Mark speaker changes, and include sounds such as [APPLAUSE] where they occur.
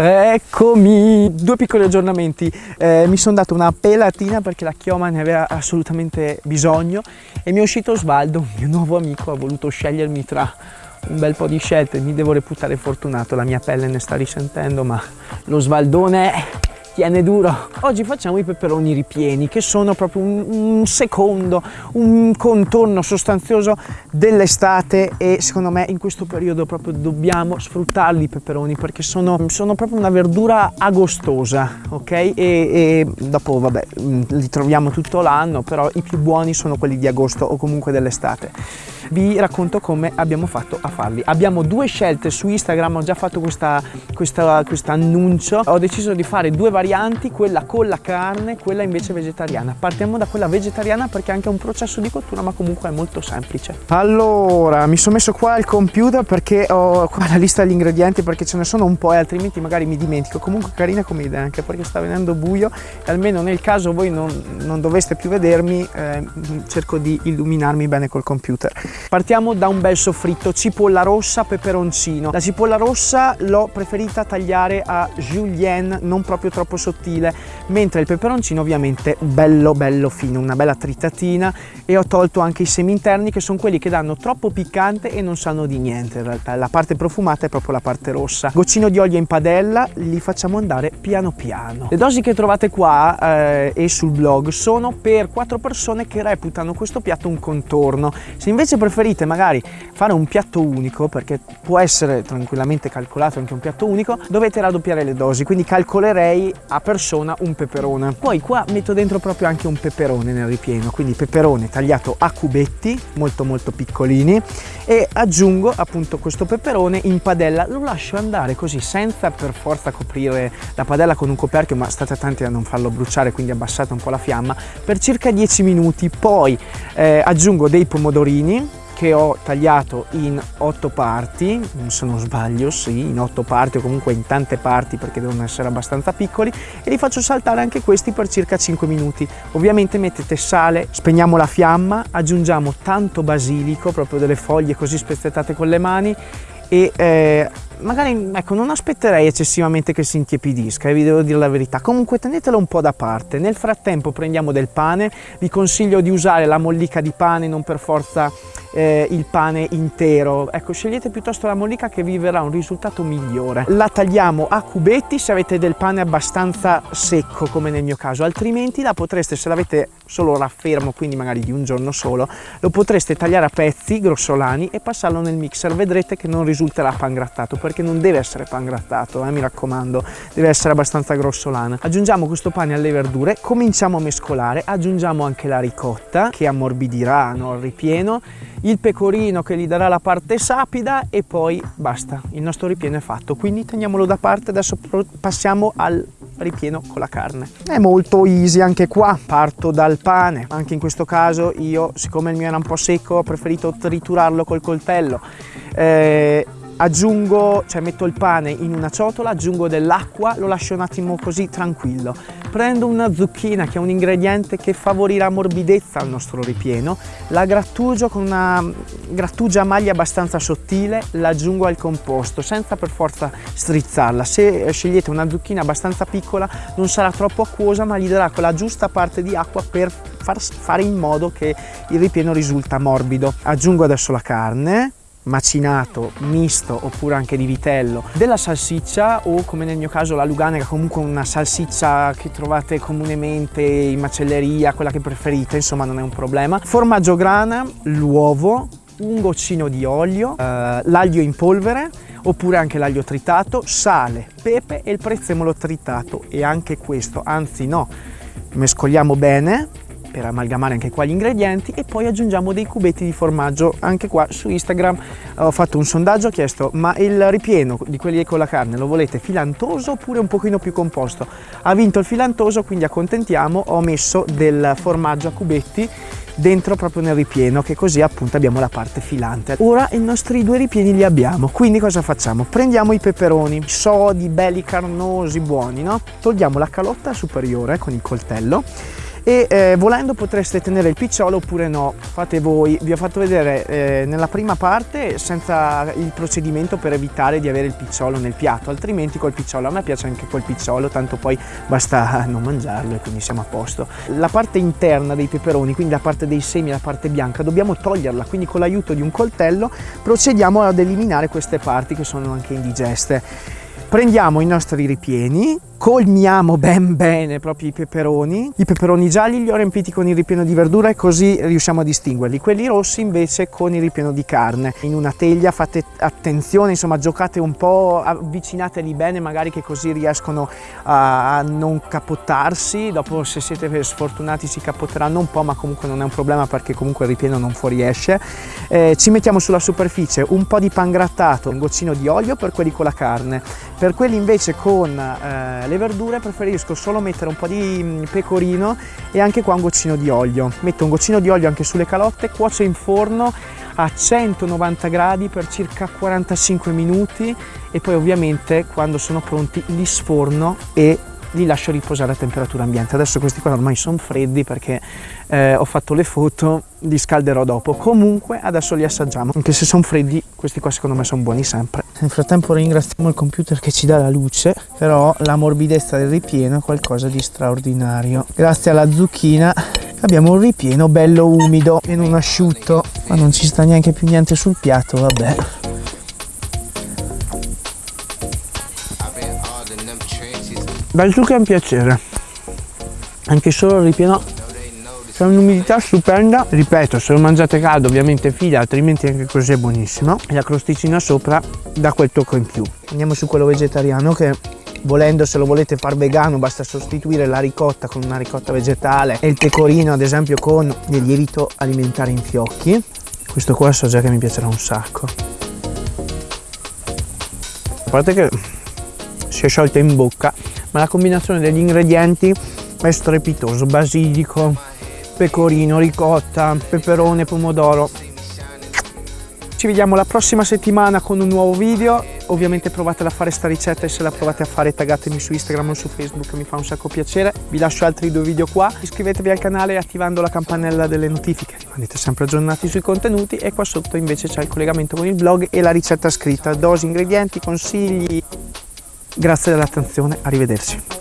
Speaker 1: Eccomi, due piccoli aggiornamenti, eh, mi sono dato una pelatina perché la chioma ne aveva assolutamente bisogno e mi è uscito Osvaldo, mio nuovo amico, ha voluto scegliermi tra un bel po' di scelte, mi devo reputare fortunato, la mia pelle ne sta risentendo ma lo Svaldone tiene duro. Oggi facciamo i peperoni ripieni che sono proprio un, un secondo, un contorno sostanzioso dell'estate e secondo me in questo periodo proprio dobbiamo sfruttarli i peperoni perché sono, sono proprio una verdura agostosa, ok? E, e dopo vabbè li troviamo tutto l'anno però i più buoni sono quelli di agosto o comunque dell'estate vi racconto come abbiamo fatto a farli. Abbiamo due scelte su Instagram, ho già fatto questo annuncio, ho deciso di fare due varianti, quella con la carne, quella invece vegetariana. Partiamo da quella vegetariana perché è anche un processo di cottura ma comunque è molto semplice. Allora, mi sono messo qua il computer perché ho qua la lista degli ingredienti perché ce ne sono un po' e altrimenti magari mi dimentico. Comunque carina come idea anche perché sta venendo buio e almeno nel caso voi non, non doveste più vedermi eh, cerco di illuminarmi bene col computer. Partiamo da un bel soffritto, cipolla rossa, peperoncino. La cipolla rossa l'ho preferita tagliare a julienne, non proprio troppo sottile, mentre il peperoncino ovviamente bello bello fino, una bella tritatina e ho tolto anche i semi interni che sono quelli che danno troppo piccante e non sanno di niente in realtà. La parte profumata è proprio la parte rossa. Goccino di olio in padella, li facciamo andare piano piano. Le dosi che trovate qua eh, e sul blog sono per quattro persone che reputano questo piatto un contorno. Se invece preferite magari fare un piatto unico, perché può essere tranquillamente calcolato anche un piatto unico, dovete raddoppiare le dosi, quindi calcolerei a persona un peperone. Poi qua metto dentro proprio anche un peperone nel ripieno, quindi peperone tagliato a cubetti, molto molto piccolini, e aggiungo appunto questo peperone in padella, lo lascio andare così senza per forza coprire la padella con un coperchio, ma state attenti a non farlo bruciare, quindi abbassate un po' la fiamma, per circa 10 minuti, poi eh, aggiungo dei pomodorini, che ho tagliato in otto parti, se non sbaglio, sì, in otto parti o comunque in tante parti perché devono essere abbastanza piccoli e li faccio saltare anche questi per circa 5 minuti. Ovviamente mettete sale, spegniamo la fiamma, aggiungiamo tanto basilico, proprio delle foglie così spezzettate con le mani e eh, magari ecco non aspetterei eccessivamente che si intiepidisca, eh, vi devo dire la verità, comunque tenetelo un po' da parte, nel frattempo prendiamo del pane, vi consiglio di usare la mollica di pane, non per forza eh, il pane intero, ecco scegliete piuttosto la mollica che vi verrà un risultato migliore. La tagliamo a cubetti se avete del pane abbastanza secco come nel mio caso, altrimenti la potreste se l'avete solo raffermo, quindi magari di un giorno solo, lo potreste tagliare a pezzi grossolani e passarlo nel mixer, vedrete che non risulterà pan grattato perché non deve essere pan grattato, eh, mi raccomando, deve essere abbastanza grossolana. Aggiungiamo questo pane alle verdure, cominciamo a mescolare, aggiungiamo anche la ricotta che ammorbidirà no, il ripieno, il pecorino che gli darà la parte sapida e poi basta, il nostro ripieno è fatto, quindi teniamolo da parte, adesso passiamo al ripieno con la carne. È molto easy anche qua, parto dal pane, anche in questo caso io siccome il mio era un po' secco ho preferito triturarlo col coltello. Eh, aggiungo, cioè metto il pane in una ciotola, aggiungo dell'acqua, lo lascio un attimo così tranquillo. Prendo una zucchina che è un ingrediente che favorirà morbidezza al nostro ripieno, la grattugio con una grattugia a maglia abbastanza sottile, l'aggiungo al composto senza per forza strizzarla. Se scegliete una zucchina abbastanza piccola non sarà troppo acquosa ma gli darà quella giusta parte di acqua per far, fare in modo che il ripieno risulta morbido. Aggiungo adesso la carne, macinato, misto oppure anche di vitello, della salsiccia o come nel mio caso la luganega, comunque una salsiccia che trovate comunemente in macelleria, quella che preferite, insomma non è un problema, formaggio grana, l'uovo, un goccino di olio, eh, l'aglio in polvere oppure anche l'aglio tritato, sale, pepe e il prezzemolo tritato. E anche questo, anzi no, mescoliamo bene per amalgamare anche qua gli ingredienti e poi aggiungiamo dei cubetti di formaggio anche qua su Instagram. Ho fatto un sondaggio ho chiesto ma il ripieno di quelli con la carne lo volete filantoso oppure un pochino più composto? Ha vinto il filantoso quindi accontentiamo ho messo del formaggio a cubetti dentro proprio nel ripieno che così appunto abbiamo la parte filante. Ora i nostri due ripieni li abbiamo quindi cosa facciamo? Prendiamo i peperoni sodi belli carnosi buoni no? Togliamo la calotta superiore con il coltello e eh, volendo potreste tenere il picciolo oppure no, fate voi. Vi ho fatto vedere eh, nella prima parte senza il procedimento per evitare di avere il picciolo nel piatto, altrimenti col picciolo, a me piace anche col picciolo, tanto poi basta [LAUGHS] non mangiarlo e quindi siamo a posto. La parte interna dei peperoni, quindi la parte dei semi, la parte bianca, dobbiamo toglierla, quindi con l'aiuto di un coltello procediamo ad eliminare queste parti che sono anche indigeste. Prendiamo i nostri ripieni, colmiamo ben bene proprio i peperoni. I peperoni gialli li ho riempiti con il ripieno di verdura e così riusciamo a distinguerli. Quelli rossi invece con il ripieno di carne. In una teglia fate attenzione, insomma giocate un po', avvicinateli bene magari che così riescono a non capottarsi. Dopo se siete sfortunati si capotteranno un po' ma comunque non è un problema perché comunque il ripieno non fuoriesce. Eh, ci mettiamo sulla superficie un po' di pan grattato, un goccino di olio per quelli con la carne. Per quelli invece con eh, le verdure preferisco solo mettere un po' di mm, pecorino e anche qua un goccino di olio. Metto un goccino di olio anche sulle calotte, cuocio in forno a 190 gradi per circa 45 minuti e poi ovviamente quando sono pronti li sforno e li lascio riposare a temperatura ambiente. Adesso questi qua ormai sono freddi perché eh, ho fatto le foto, li scalderò dopo. Comunque adesso li assaggiamo, anche se sono freddi, questi qua secondo me sono buoni sempre. Nel frattempo ringraziamo il computer che ci dà la luce, però la morbidezza del ripieno è qualcosa di straordinario. Grazie alla zucchina abbiamo un ripieno bello umido e non asciutto, ma non ci sta neanche più niente sul piatto, vabbè. Dal succo è un piacere, anche solo il ripieno c'è un'umidità stupenda, ripeto se lo mangiate caldo ovviamente fila altrimenti anche così è buonissimo. E la crosticina sopra dà quel tocco in più. Andiamo su quello vegetariano che volendo se lo volete far vegano basta sostituire la ricotta con una ricotta vegetale e il pecorino ad esempio con del lievito alimentare in fiocchi. Questo qua so già che mi piacerà un sacco. A parte che si è sciolta in bocca ma la combinazione degli ingredienti è strepitoso. Basilico pecorino ricotta peperone pomodoro. Ci vediamo la prossima settimana con un nuovo video. Ovviamente provate a fare sta ricetta e se la provate a fare taggatemi su Instagram o su Facebook mi fa un sacco piacere. Vi lascio altri due video qua. Iscrivetevi al canale attivando la campanella delle notifiche. Rimanete sempre aggiornati sui contenuti e qua sotto invece c'è il collegamento con il blog e la ricetta scritta. Dosi, ingredienti, consigli. Grazie dell'attenzione. Arrivederci